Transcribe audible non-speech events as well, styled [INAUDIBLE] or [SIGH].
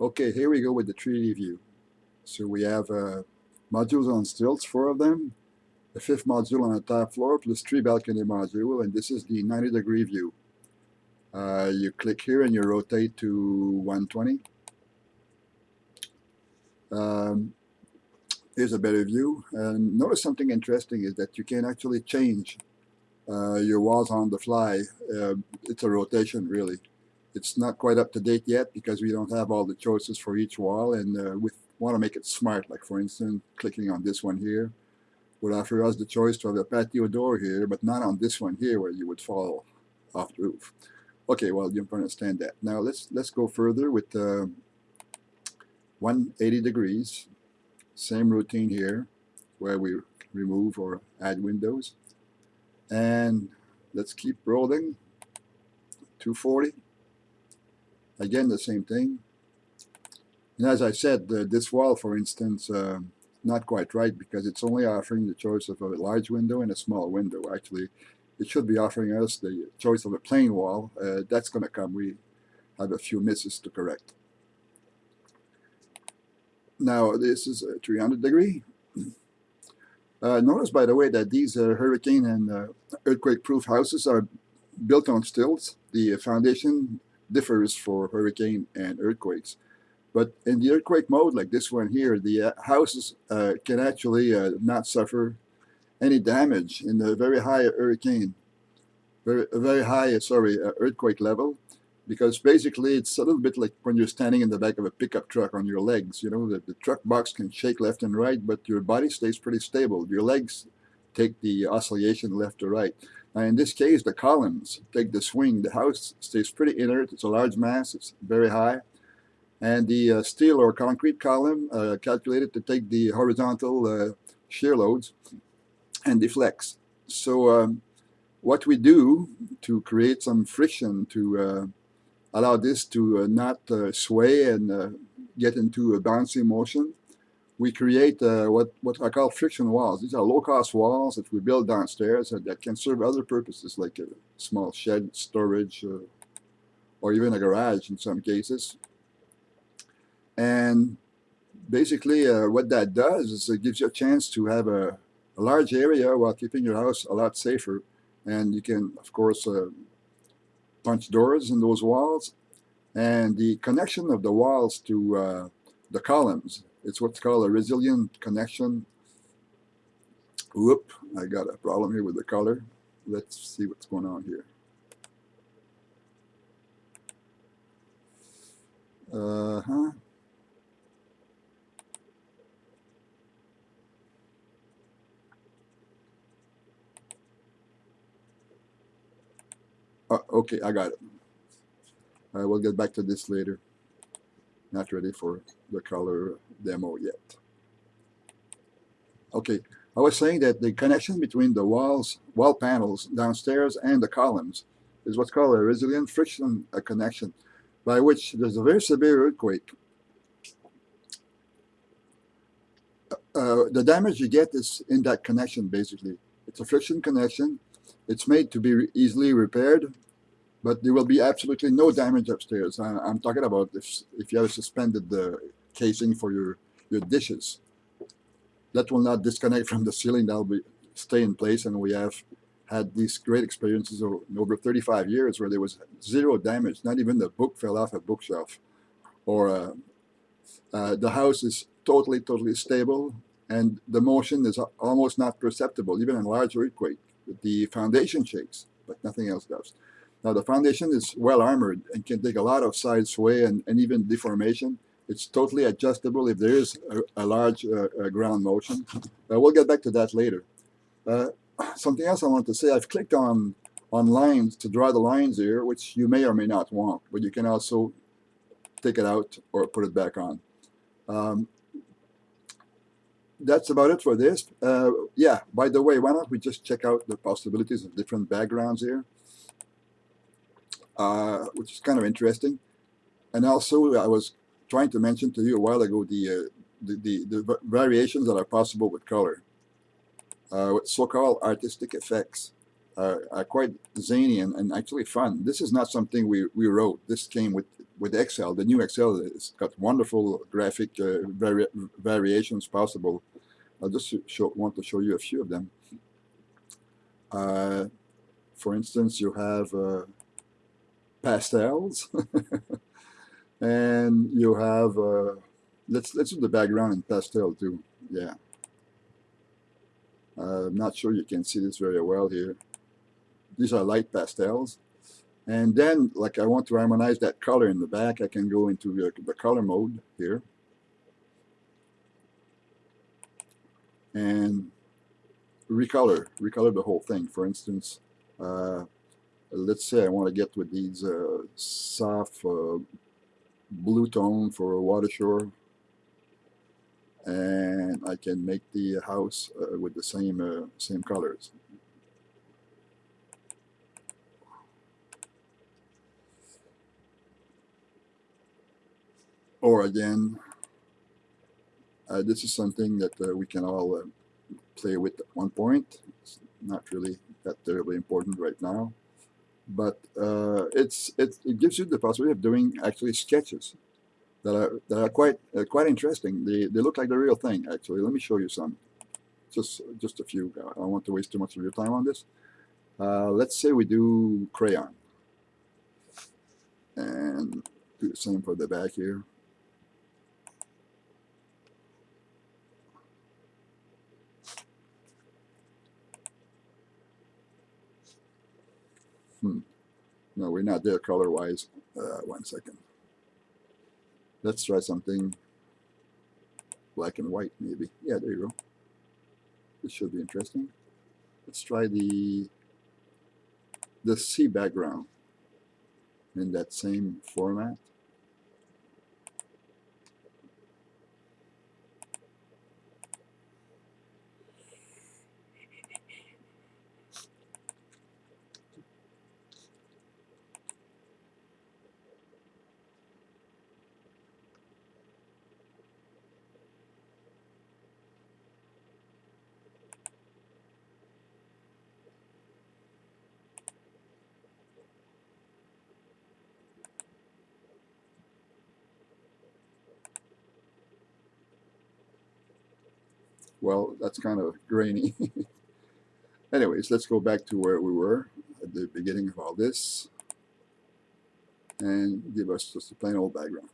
Okay, here we go with the 3D view. So we have uh, modules on stilts, four of them, the fifth module on the top floor, plus three balcony module, and this is the 90 degree view. Uh, you click here and you rotate to 120. Um, here's a better view. And notice something interesting is that you can actually change uh, your walls on the fly. Uh, it's a rotation really. It's not quite up to date yet because we don't have all the choices for each wall and uh, we want to make it smart. Like for instance, clicking on this one here would offer us the choice to have a patio door here, but not on this one here where you would fall off the roof. Okay, well you understand that. Now let's let's go further with uh, 180 degrees. Same routine here where we remove or add windows. And let's keep rolling. 240. Again, the same thing. And as I said, this wall, for instance, uh, not quite right because it's only offering the choice of a large window and a small window. Actually, it should be offering us the choice of a plain wall. Uh, that's going to come. We have a few misses to correct. Now, this is a 300 degree. [CLEARS THROAT] Uh, notice, by the way, that these uh, hurricane and uh, earthquake-proof houses are built on stilts. The foundation differs for hurricane and earthquakes. But in the earthquake mode, like this one here, the uh, houses uh, can actually uh, not suffer any damage in the very high hurricane, very, very high, sorry, earthquake level because basically it's a little bit like when you're standing in the back of a pickup truck on your legs. You know, the, the truck box can shake left and right, but your body stays pretty stable. Your legs take the oscillation left to right. Now in this case, the columns take the swing. The house stays pretty inert. It's a large mass. It's very high. And the uh, steel or concrete column uh, calculated to take the horizontal uh, shear loads and deflects. So um, what we do to create some friction to uh, allow this to uh, not uh, sway and get into a bouncy motion. We create what, what I call friction walls. These are low-cost walls that we build downstairs that can serve other purposes like a small shed storage or even a garage in some cases. And basically uh, what that does is it gives you a chance to have a, a, large area while keeping your house a lot safer. And you can, of course, uh, punch doors in those walls and the connection of the walls to uh, the columns it's what's called a resilient connection. Whoop I got a problem here with the color. Let's see what's going on here. Uh-huh. Uh, okay, I got it. I will get back to this later. Not ready for the color demo yet. Okay, I was saying that the connection between the walls, wall panels downstairs and the columns is what's called a resilient friction connection, by which there's a very severe earthquake. Uh, uh the damage you get is in that connection, basically. It's a friction connection, it's made to be easily repaired, but there will be absolutely no damage upstairs. I, am talking about if, if you have suspended uh, casing for your, your dishes. That will not disconnect from the ceiling, that will be, stay in place, and we have had these great experiences over, over 35 years where there was zero damage, not even the book fell off a bookshelf. Or uh, uh, the house is totally, totally stable, and the motion is almost not perceptible, even in large earthquake the foundation shakes, but nothing else does. Now the foundation is well armored and can take a lot of side sway and, and even deformation. It's totally adjustable if there is a, a large uh, ground motion. Uh, we'll get back to that later. Uh, [CLEARS THROAT] something else I want to say, I've clicked on, on lines to draw the lines here, which you may or may not want, but you can also take it out or put it back on. Um, that's about it for this. Uh, yeah, by the way, why don't we just check out the possibilities of different backgrounds here, uh, which is kind of interesting. And also, I was trying to mention to you a while ago the, uh, the, the, the, variations that are possible with color, uh, so-called artistic effects. are quite zany and, and actually fun. This is not something we, we wrote. This came with with Excel. The new Excel has got wonderful graphic uh, vari variations possible. I just show, want to show you a few of them. Uh, for instance, you have uh, pastels, [LAUGHS] and you have uh, let's let's do the background in pastel too. Yeah, I'm not sure you can see this very well here. These are light pastels. And then, like I want to harmonize that color in the back, I can go into the, the color mode here. And recolor, recolor the whole thing. For instance, uh, let's say I want to get with these uh, soft uh, blue tone for a water shore. And I can make the house uh, with the same uh, same colors. Or again uh, this is something that uh, we can all uh, play with at one point. It's not really that terribly important right now but uh, it's it, it gives you the possibility of doing actually sketches that are that are quite uh, quite interesting. They, they look like the real thing actually. Let me show you some. Just just a few. I don't want to waste too much of your time on this. Uh, let's say we do crayon. And do the same for the back here Hmm. No, we're not there color-wise. Uh, one second. Let's try something black and white, maybe. Yeah, there you go. This should be interesting. Let's try the the sea background in that same format. Well, that's kind of grainy. [LAUGHS] Anyways, let's go back to where we were at the beginning of all this and give us just a plain old background.